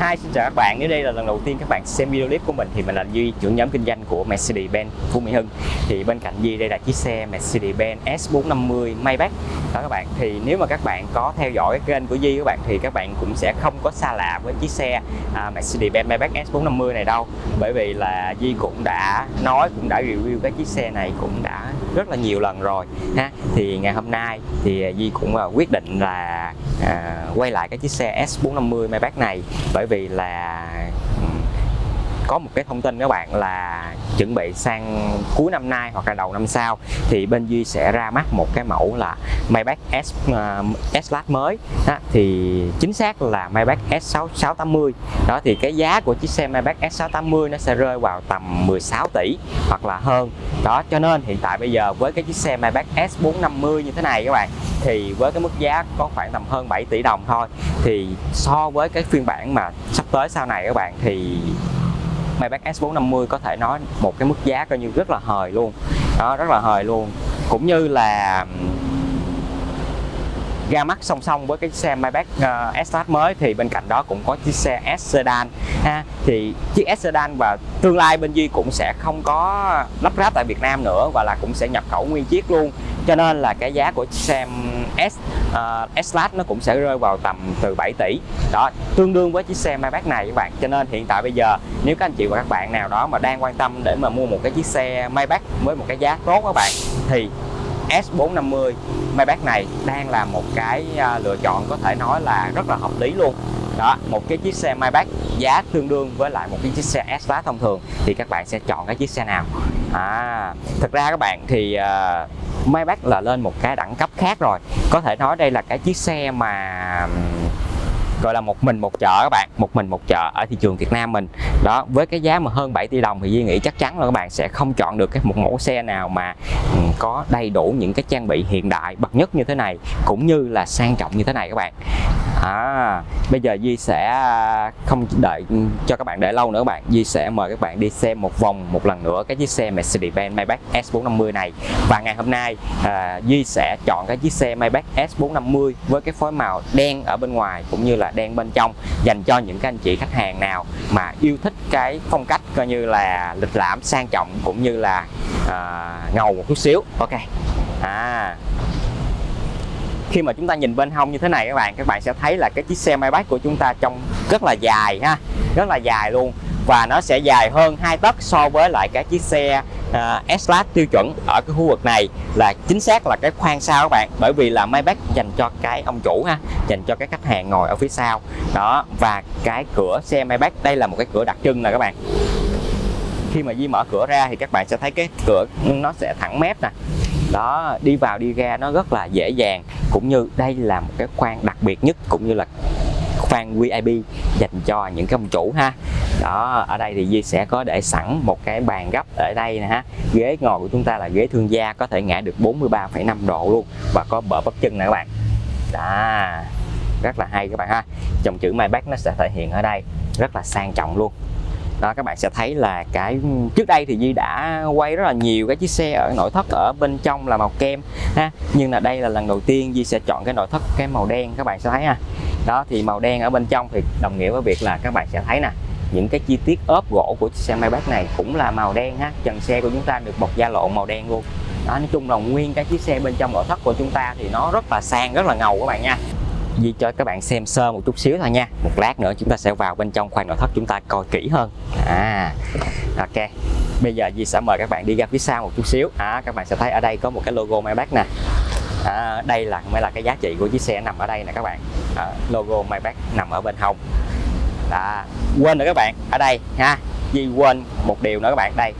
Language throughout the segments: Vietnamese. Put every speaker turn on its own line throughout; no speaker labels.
Hi, xin chào các bạn. Nếu đây là lần đầu tiên các bạn xem video clip của mình thì mình là Duy, trưởng nhóm kinh doanh của Mercedes-Benz Phú Mỹ Hưng. Thì bên cạnh Duy đây là chiếc xe Mercedes-Benz S450 Maybach. Đó các bạn. Thì nếu mà các bạn có theo dõi cái kênh của Duy các bạn thì các bạn cũng sẽ không có xa lạ với chiếc xe à, Mercedes-Benz Maybach S450 này đâu. Bởi vì là Duy cũng đã nói cũng đã review cái chiếc xe này cũng đã rất là nhiều lần rồi ha. Thì ngày hôm nay thì Duy cũng à, quyết định là à, quay lại cái chiếc xe S450 Maybach này bởi bởi vì là có một cái thông tin các bạn là chuẩn bị sang cuối năm nay hoặc là đầu năm sau thì bên Duy sẽ ra mắt một cái mẫu là Maybach S uh, S mới. Đó, thì chính xác là Maybach S6680 đó thì cái giá của chiếc xe Maybach S680 nó sẽ rơi vào tầm 16 tỷ hoặc là hơn. Đó cho nên hiện tại bây giờ với cái chiếc xe Maybach S450 như thế này các bạn thì với cái mức giá có khoảng tầm hơn 7 tỷ đồng thôi thì so với cái phiên bản mà sắp tới sau này các bạn thì Maybach S450 có thể nói một cái mức giá coi như rất là hời luôn. Đó, rất là hời luôn. Cũng như là ra mắt song song với cái xe Maybach uh, S mới thì bên cạnh đó cũng có chiếc xe S sedan ha. Thì chiếc S sedan và tương lai bên Duy cũng sẽ không có lắp ráp tại Việt Nam nữa và là cũng sẽ nhập khẩu nguyên chiếc luôn. Cho nên là cái giá của chiếc xe S uh, S nó cũng sẽ rơi vào tầm từ 7 tỷ. Đó tương đương với chiếc xe Maybach này các bạn. Cho nên hiện tại bây giờ nếu các anh chị và các bạn nào đó mà đang quan tâm để mà mua một cái chiếc xe Maybach với một cái giá tốt các bạn thì S450 Maybach này đang là một cái à, lựa chọn có thể nói là rất là hợp lý luôn. Đó một cái chiếc xe Maybach giá tương đương với lại một cái chiếc xe S Class thông thường. Thì các bạn sẽ chọn cái chiếc xe nào? À thực ra các bạn thì à, uh, Maybach là lên một cái đẳng cấp khác rồi. Có thể nói đây là cái chiếc xe mà gọi là một mình một chợ các bạn, một mình một chợ ở thị trường Việt Nam mình. Đó, với cái giá mà hơn 7 tỷ đồng thì Duy nghĩ chắc chắn là các bạn sẽ không chọn được cái một mẫu xe nào mà ừ, có đầy đủ những cái trang bị hiện đại bậc nhất như thế này, cũng như là sang trọng như thế này các bạn à, bây giờ Di sẽ à, không đợi cho các bạn đợi lâu nữa các bạn. Di sẽ mời các bạn đi xem một vòng một lần nữa cái chiếc xe Mercedes-Benz Maybach S450 này. Và ngày hôm nay à, Di sẽ chọn cái chiếc xe Maybach S450 với cái phối màu đen ở bên ngoài cũng như là đen bên trong dành cho những cái anh chị khách hàng nào mà yêu thích cái phong cách coi như là lịch lãm sang trọng cũng như là à, ngầu một chút xíu. Ok. À khi mà chúng ta nhìn bên hông như thế này các bạn các bạn sẽ thấy là cái chiếc xe Maybach của chúng ta trông rất là dài ha rất là dài luôn. Và nó sẽ dài hơn hai tấc so với lại cái chiếc xe uh, S-Class tiêu chuẩn ở cái khu vực này là chính xác là cái khoang sau các bạn. Bởi vì là Maybach dành cho cái ông chủ ha dành cho cái khách hàng ngồi ở phía sau. Đó và cái cửa xe Maybach đây là một cái cửa đặc trưng nè các bạn. Khi mà Di mở cửa ra thì các bạn sẽ thấy cái cửa nó sẽ thẳng mép nè đó đi vào đi ra nó rất là dễ dàng. Cũng như đây là một cái khoang đặc biệt nhất cũng như là khoang VIP dành cho những cái ông chủ ha. Đó ở đây thì Di sẽ có để sẵn một cái bàn gấp ở đây nè ha. Ghế ngồi của chúng ta là ghế thương gia có thể ngã được 43,5 độ luôn và có bờ bắp chân nè các bạn. Đó rất là hay các bạn ha. Dòng chữ Maybach nó sẽ thể hiện ở đây rất là sang trọng luôn đó, các bạn sẽ thấy là cái, trước đây thì Di đã quay rất là nhiều cái chiếc xe ở nội thất ở bên trong là màu kem, ha. Nhưng là đây là lần đầu tiên Di sẽ chọn cái nội thất cái màu đen, các bạn sẽ thấy ha. Đó, thì màu đen ở bên trong thì đồng nghĩa với việc là các bạn sẽ thấy nè, những cái chi tiết ốp gỗ của chiếc xe Maybach này cũng là màu đen ha. Trần xe của chúng ta được bọc da lộn màu đen luôn. Đó, nói chung là nguyên cái chiếc xe bên trong nội thất của chúng ta thì nó rất là sang, rất là ngầu các bạn nha. Di cho các bạn xem sơ một chút xíu thôi nha. Một lát nữa chúng ta sẽ vào bên trong khoang nội thất chúng ta coi kỹ hơn. À ok. Bây giờ Di sẽ mời các bạn đi ra phía sau một chút xíu. À, các bạn sẽ thấy ở đây có một cái logo Maybach nè. À, đây là mới là cái giá trị của chiếc xe nằm ở đây nè các bạn. À, logo Maybach nằm ở bên hông. À quên nữa các bạn. Ở đây ha. Di quên một điều nữa các bạn. Đây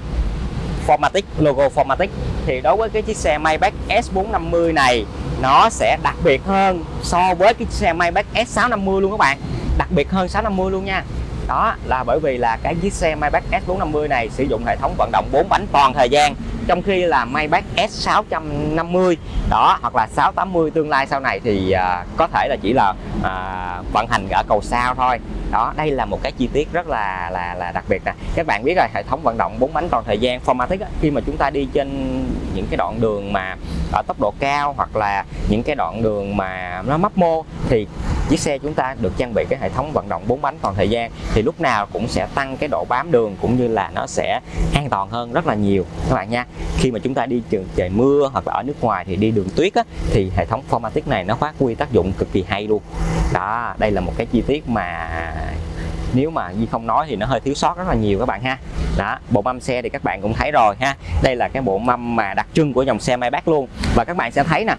Formatic logo Formatic. Thì đối với cái chiếc xe Maybach S450 này nó sẽ đặc biệt hơn so với cái xe Maybach S650 luôn các bạn. Đặc biệt hơn 650 luôn nha. Đó là bởi vì là cái chiếc xe Maybach S450 này sử dụng hệ thống vận động 4 bánh toàn thời gian trong khi là Maybach S650 đó hoặc là 680 tương lai sau này thì à, có thể là chỉ là à, vận hành ở cầu sao thôi. Đó đây là một cái chi tiết rất là là là đặc biệt nè. Các bạn biết rồi hệ thống vận động bốn bánh toàn thời gian Formatic á, khi mà chúng ta đi trên những cái đoạn đường mà ở tốc độ cao hoặc là những cái đoạn đường mà nó mấp mô thì chiếc xe chúng ta được trang bị cái hệ thống vận động bốn bánh toàn thời gian thì lúc nào cũng sẽ tăng cái độ bám đường cũng như là nó sẽ an toàn hơn rất là nhiều. Các bạn nha khi mà chúng ta đi trường trời mưa hoặc là ở nước ngoài thì đi đường tuyết á, thì hệ thống Formatic này nó phát huy tác dụng cực kỳ hay luôn. Đó đây là một cái chi tiết mà nếu mà Di không nói thì nó hơi thiếu sót rất là nhiều các bạn ha. Đó bộ mâm xe thì các bạn cũng thấy rồi ha. Đây là cái bộ mâm mà đặc trưng của dòng xe Maybach luôn. Và các bạn sẽ thấy nè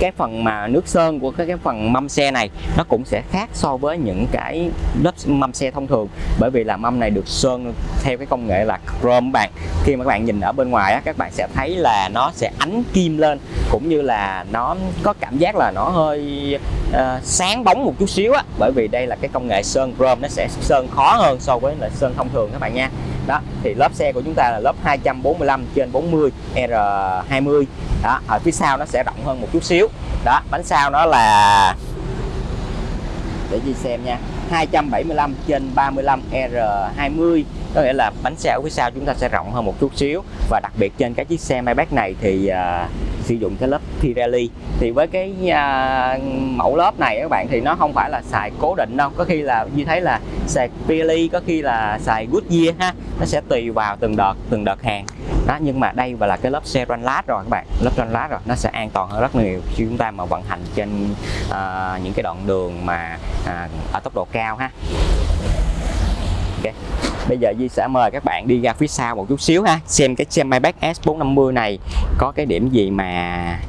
cái phần mà nước sơn của cái, cái phần mâm xe này nó cũng sẽ khác so với những cái lớp mâm xe thông thường. Bởi vì là mâm này được sơn theo cái công nghệ là chrome bạn. Khi mà các bạn nhìn ở bên ngoài á, các bạn sẽ thấy là nó sẽ ánh kim lên cũng như là nó có cảm giác là nó hơi uh, sáng bóng một chút xíu á. Bởi vì đây là cái công nghệ sơn chrome nó sẽ sơn khó hơn so với là sơn thông thường các bạn nha đó, thì lớp xe của chúng ta là lớp 245 trên 40 R20 đó, ở phía sau nó sẽ rộng hơn một chút xíu. Đó, bánh sau nó là, để đi xem nha 275 trên 35 R20 có nghĩa là bánh xe ở phía sau chúng ta sẽ rộng hơn một chút xíu. Và đặc biệt trên cái chiếc xe Maybach này thì uh, sử dụng cái lớp Pirelli. Thì với cái uh, mẫu lớp này các bạn thì nó không phải là xài cố định đâu. Có khi là như thấy là xài Pirelli có khi là xài Goodyear ha nó sẽ tùy vào từng đợt từng đợt hàng. Đó nhưng mà đây và là cái lớp xe ranh lát rồi các bạn. Lớp ranh lát rồi nó sẽ an toàn hơn rất nhiều khi chúng ta mà vận hành trên uh, những cái đoạn đường mà uh, ở tốc độ cao ha. Okay bây giờ Di sẽ mời các bạn đi ra phía sau một chút xíu ha. Xem cái xe Maybach S450 này có cái điểm gì mà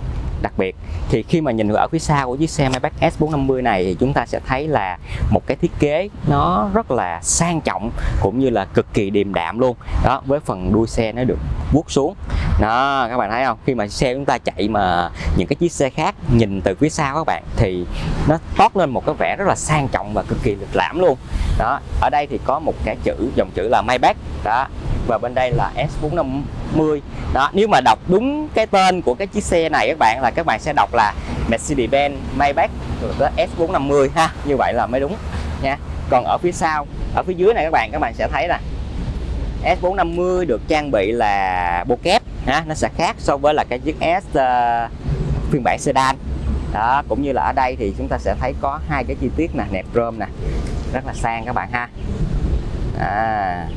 đặc biệt. Thì khi mà nhìn ở phía sau của chiếc xe Maybach S450 này thì chúng ta sẽ thấy là một cái thiết kế nó rất là sang trọng cũng như là cực kỳ điềm đạm luôn. Đó, với phần đuôi xe nó được vuốt xuống. Đó, các bạn thấy không? Khi mà xe chúng ta chạy mà những cái chiếc xe khác nhìn từ phía sau các bạn thì nó toát lên một cái vẻ rất là sang trọng và cực kỳ lịch lãm luôn. Đó, ở đây thì có một cái chữ, dòng chữ là Maybach. Đó và bên đây là S450 đó nếu mà đọc đúng cái tên của cái chiếc xe này các bạn là các bạn sẽ đọc là Mercedes-Benz Maybach S450 ha như vậy là mới đúng nha. Còn ở phía sau ở phía dưới này các bạn các bạn sẽ thấy là S450 được trang bị là bộ kép ha nó sẽ khác so với là cái chiếc S uh, phiên bản sedan. Đó cũng như là ở đây thì chúng ta sẽ thấy có hai cái chi tiết nè nẹp rơm nè rất là sang các bạn ha. À.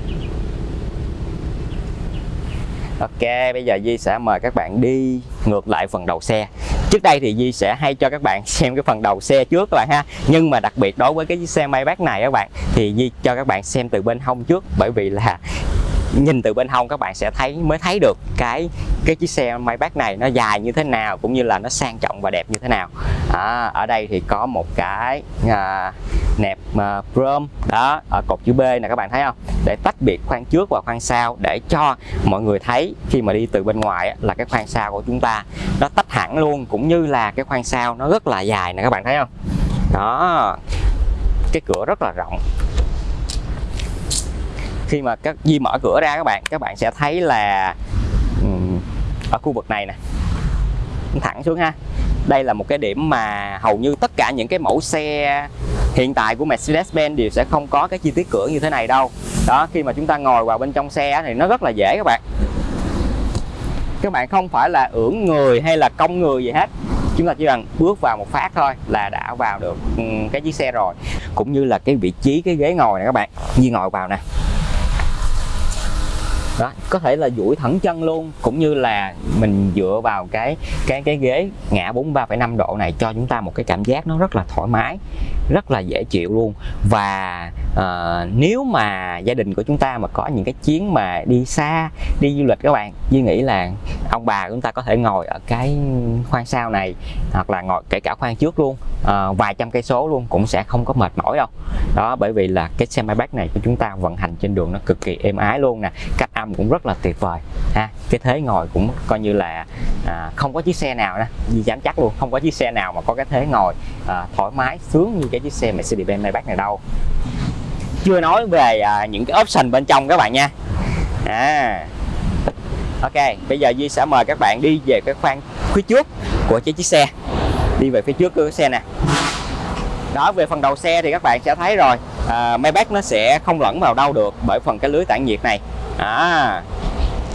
Ok bây giờ Di sẽ mời các bạn đi ngược lại phần đầu xe. Trước đây thì Di sẽ hay cho các bạn xem cái phần đầu xe trước các bạn ha. Nhưng mà đặc biệt đối với cái chiếc xe Maybach này các bạn Thì Di cho các bạn xem từ bên hông trước. Bởi vì là nhìn từ bên hông các bạn sẽ thấy mới thấy được cái cái chiếc xe Maybach này nó dài như thế nào cũng như là nó sang trọng và đẹp như thế nào. À, ở đây thì có một cái à, nẹp mà chrome đó, ở cột chữ B này các bạn thấy không? Để tách biệt khoang trước và khoang sau để cho mọi người thấy khi mà đi từ bên ngoài là cái khoang sau của chúng ta nó tách hẳn luôn, cũng như là cái khoang sau nó rất là dài nè, các bạn thấy không? Đó, cái cửa rất là rộng. Khi mà các, Di mở cửa ra các bạn các bạn sẽ thấy là ở khu vực này nè. Thẳng xuống ha. Đây là một cái điểm mà hầu như tất cả những cái mẫu xe hiện tại của Mercedes-Benz đều sẽ không có cái chi tiết cửa như thế này đâu. Đó, khi mà chúng ta ngồi vào bên trong xe thì nó rất là dễ các bạn. Các bạn không phải là ưỡn người hay là cong người gì hết. Chúng ta chỉ cần bước vào một phát thôi là đã vào được ừ, cái chiếc xe rồi. Cũng như là cái vị trí, cái ghế ngồi này các bạn. Như ngồi vào nè đó có thể là duỗi thẳng chân luôn cũng như là mình dựa vào cái cái cái ghế ngã 43,5 độ này cho chúng ta một cái cảm giác nó rất là thoải mái rất là dễ chịu luôn. Và uh, nếu mà gia đình của chúng ta mà có những cái chuyến mà đi xa đi du lịch các bạn Duy nghĩ là ông bà chúng ta có thể ngồi ở cái khoang sau này hoặc là ngồi kể cả khoang trước luôn uh, vài trăm cây số luôn cũng sẽ không có mệt mỏi đâu. Đó bởi vì là cái xe máy bác này của chúng ta vận hành trên đường nó cực kỳ êm ái luôn nè cách trăm cũng rất là tuyệt vời ha. Cái thế ngồi cũng coi như là à, không có chiếc xe nào nè Duy dám chắc luôn không có chiếc xe nào mà có cái thế ngồi à, thoải mái sướng như cái chiếc xe Mercedes-Benz Maybach này đâu. Chưa nói về à, những cái option bên trong các bạn nha. À. Ok bây giờ Duy sẽ mời các bạn đi về cái khoang phía trước của chiếc chiếc xe. Đi về phía trước của cái xe nè. Đó về phần đầu xe thì các bạn sẽ thấy rồi à, Maybach nó sẽ không lẫn vào đâu được bởi phần cái lưới tản nhiệt này à,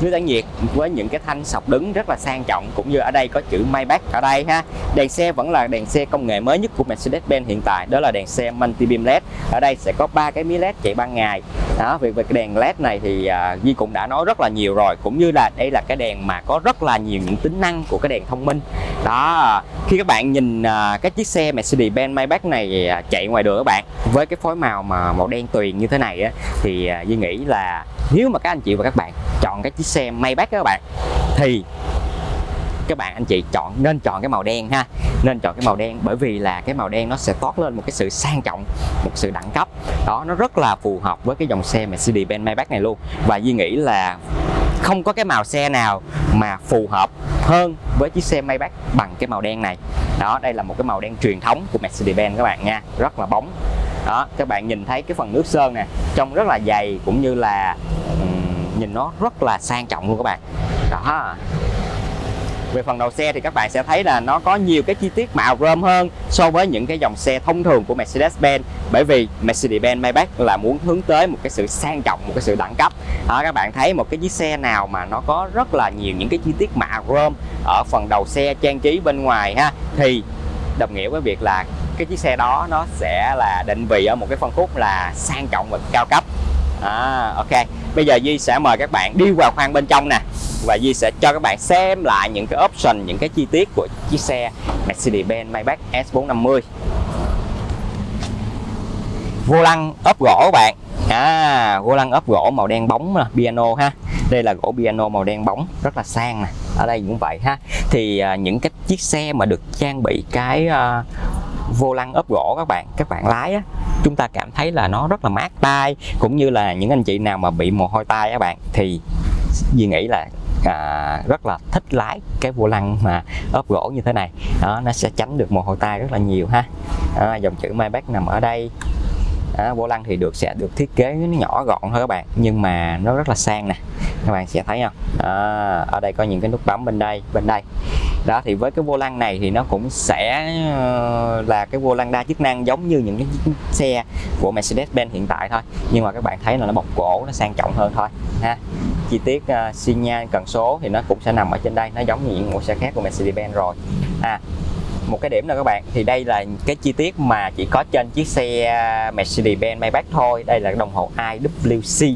nước tản nhiệt với những cái thanh sọc đứng rất là sang trọng cũng như ở đây có chữ Maybach ở đây ha. Đèn xe vẫn là đèn xe công nghệ mới nhất của Mercedes-Benz hiện tại đó là đèn xe multi beam led. Ở đây sẽ có ba cái mí led chạy ban ngày. Đó về cái đèn led này thì uh, cũng đã nói rất là nhiều rồi cũng như là đây là cái đèn mà có rất là nhiều những tính năng của cái đèn thông minh. Đó khi các bạn nhìn uh, cái chiếc xe Mercedes-Benz Maybach này uh, chạy ngoài đường các bạn với cái phối màu mà màu đen tuyền như thế này á, thì uh, Duy nghĩ là nếu mà các anh chị và các bạn chọn cái chiếc xe Maybach các bạn. Thì các bạn, anh chị chọn, nên chọn cái màu đen ha. Nên chọn cái màu đen bởi vì là cái màu đen nó sẽ toát lên một cái sự sang trọng, một sự đẳng cấp. Đó, nó rất là phù hợp với cái dòng xe Mercedes-Benz Maybach này luôn. Và Duy nghĩ là không có cái màu xe nào mà phù hợp hơn với chiếc xe Maybach bằng cái màu đen này. Đó, đây là một cái màu đen truyền thống của Mercedes-Benz các bạn nha. Rất là bóng. Đó, các bạn nhìn thấy cái phần nước sơn nè, trông rất là dày cũng như là nhìn nó rất là sang trọng luôn các bạn. Đó. Về phần đầu xe thì các bạn sẽ thấy là nó có nhiều cái chi tiết màu rơm hơn so với những cái dòng xe thông thường của Mercedes-Benz bởi vì Mercedes-Benz Maybach là muốn hướng tới một cái sự sang trọng một cái sự đẳng cấp. Đó, các bạn thấy một cái chiếc xe nào mà nó có rất là nhiều những cái chi tiết mạ rơm ở phần đầu xe trang trí bên ngoài ha thì đồng nghĩa với việc là cái chiếc xe đó nó sẽ là định vị ở một cái phân khúc là sang trọng và cao cấp à, ok. Bây giờ Di sẽ mời các bạn đi vào khoang bên trong nè. Và Di sẽ cho các bạn xem lại những cái option những cái chi tiết của chiếc xe Mercedes-Benz Maybach S450 vô lăng ốp gỗ các bạn. À vô lăng ốp gỗ màu đen bóng nè piano ha. Đây là gỗ piano màu đen bóng rất là sang nè. Ở đây cũng vậy ha. Thì à, những cái chiếc xe mà được trang bị cái à, vô lăng ốp gỗ các bạn các bạn lái á chúng ta cảm thấy là nó rất là mát tay cũng như là những anh chị nào mà bị mồ hôi tay các bạn thì Duy nghĩ là à, rất là thích lái cái vô lăng mà ốp gỗ như thế này. Đó nó sẽ tránh được mồ hôi tay rất là nhiều ha. À, dòng chữ Maybach nằm ở đây. À, vô lăng thì được sẽ được thiết kế nó nhỏ gọn thôi các bạn nhưng mà nó rất là sang nè các bạn sẽ thấy không? À, ở đây có những cái nút bấm bên đây bên đây. Đó thì với cái vô lăng này thì nó cũng sẽ ờ, là cái vô lăng đa chức năng giống như những cái xe của Mercedes-Benz hiện tại thôi. Nhưng mà các bạn thấy là nó bọc gỗ nó sang trọng hơn thôi ha. Chi tiết uh, xi nhan cần số thì nó cũng sẽ nằm ở trên đây nó giống như những mẫu xe khác của Mercedes-Benz rồi à một cái điểm nữa các bạn thì đây là cái chi tiết mà chỉ có trên chiếc xe Mercedes-Benz Maybach thôi. Đây là đồng hồ IWC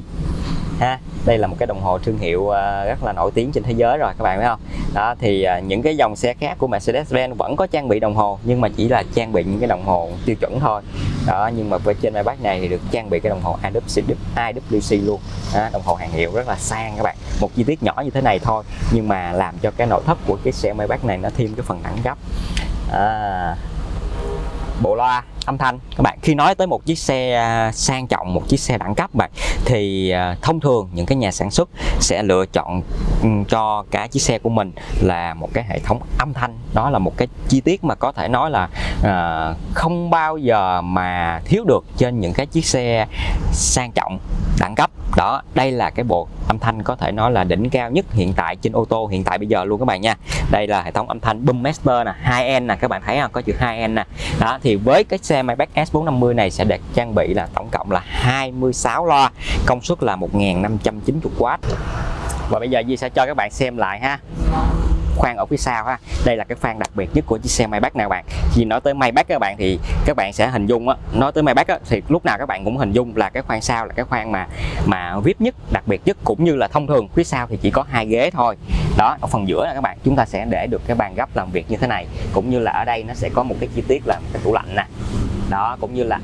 ha đây là một cái đồng hồ thương hiệu ờ, rất là nổi tiếng trên thế giới rồi các bạn thấy không? Đó thì ờ, những cái dòng xe khác của Mercedes-Benz vẫn có trang bị đồng hồ nhưng mà chỉ là trang bị những cái đồng hồ tiêu chuẩn thôi. Đó nhưng mà với trên Maybach này thì được trang bị cái đồng hồ IWC, IWC luôn. Đó, đồng hồ hàng hiệu rất là sang các bạn. Một chi tiết nhỏ như thế này thôi nhưng mà làm cho cái nội thất của cái xe Maybach này nó thêm cái phần đẳng cấp à, bộ loa âm thanh. Các bạn khi nói tới một chiếc xe à, sang trọng một chiếc xe đẳng cấp bạn thì à, thông thường những cái nhà sản xuất sẽ lựa chọn cho cả chiếc xe của mình là một cái hệ thống âm thanh. Đó là một cái chi tiết mà có thể nói là à, không bao giờ mà thiếu được trên những cái chiếc xe sang trọng đẳng cấp đó, đây là cái bộ âm thanh có thể nói là đỉnh cao nhất hiện tại trên ô tô hiện tại bây giờ luôn các bạn nha. Đây là hệ thống âm thanh Boommaster nè 2N nè, các bạn thấy không? Có chữ 2N nè. Đó, thì với cái xe Maybach S450 này sẽ được trang bị là tổng cộng là 26 loa, công suất là 1590W và bây giờ Di sẽ cho các bạn xem lại ha khoang ở phía sau ha. Đây là cái khoang đặc biệt nhất của chiếc xe Maybach nè các bạn. Vì nói tới Maybach các bạn thì các bạn sẽ hình dung á nói tới Maybach á, thì lúc nào các bạn cũng hình dung là cái khoang sau là cái khoang mà mà vip nhất đặc biệt nhất cũng như là thông thường. Phía sau thì chỉ có hai ghế thôi. Đó ở phần giữa là các bạn chúng ta sẽ để được cái bàn gấp làm việc như thế này. Cũng như là ở đây nó sẽ có một cái chi tiết là cái tủ lạnh nè. Đó cũng như là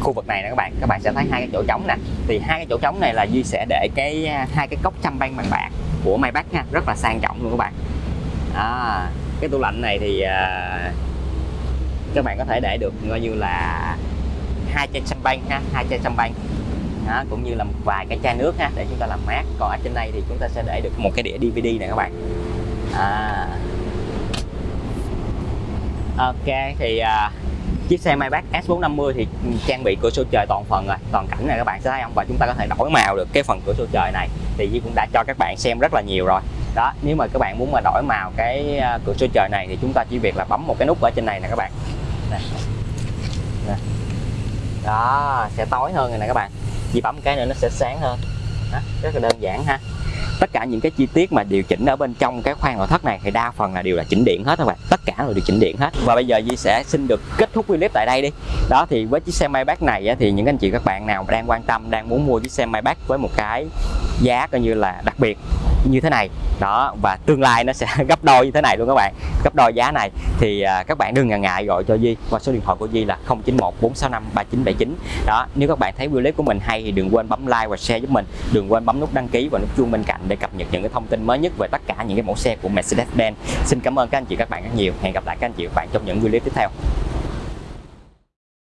khu vực này nè các bạn các bạn sẽ thấy hai cái chỗ trống nè. Thì hai cái chỗ trống này là duy sẽ để cái à, hai cái cốc chăm banh bằng bạc của Maybach ha rất là sang trọng luôn các bạn à, cái tủ lạnh này thì à, các bạn có thể để được coi như là hai chai champagne ha hai chai champagne đó, cũng như là một vài cái chai nước ha để chúng ta làm mát. Còn ở trên đây thì chúng ta sẽ để được một cái đĩa DVD này các bạn. À. ok thì à, chiếc xe Maybach S450 thì trang bị cửa sổ trời toàn phần rồi toàn cảnh này các bạn sẽ thấy không? Và chúng ta có thể đổi màu được cái phần cửa sổ trời này. Thì Duy cũng đã cho các bạn xem rất là nhiều rồi đó nếu mà các bạn muốn mà đổi màu cái à, cửa sổ trời này thì chúng ta chỉ việc là bấm một cái nút ở trên này nè các bạn. Nè. Nè. đó sẽ tối hơn rồi nè các bạn. Chỉ bấm cái nữa nó sẽ sáng hơn. Đó, rất là đơn giản ha. Tất cả những cái chi tiết mà điều chỉnh ở bên trong cái khoang nội thất này thì đa phần là đều là chỉnh điện hết các bạn. Tất cả là điều chỉnh điện hết. Và bây giờ Di sẽ xin được kết thúc clip tại đây đi. Đó thì với chiếc xe Maybach này thì những anh chị các bạn nào đang quan tâm đang muốn mua chiếc xe Maybach với một cái giá coi như là đặc biệt như thế này. Đó, và tương lai nó sẽ gấp đôi như thế này luôn các bạn. Gấp đôi giá này. Thì à, các bạn đừng ngần ngại gọi cho Di qua số điện thoại của Di là 091 465 3979 đó, nếu các bạn thấy video clip của mình hay thì đừng quên bấm like và share giúp mình. Đừng quên bấm nút đăng ký và nút chuông bên cạnh để cập nhật những cái thông tin mới nhất về tất cả những cái mẫu xe của Mercedes-Benz. Xin cảm ơn các anh chị, các bạn rất nhiều. Hẹn gặp lại các anh chị các bạn trong những video clip tiếp theo.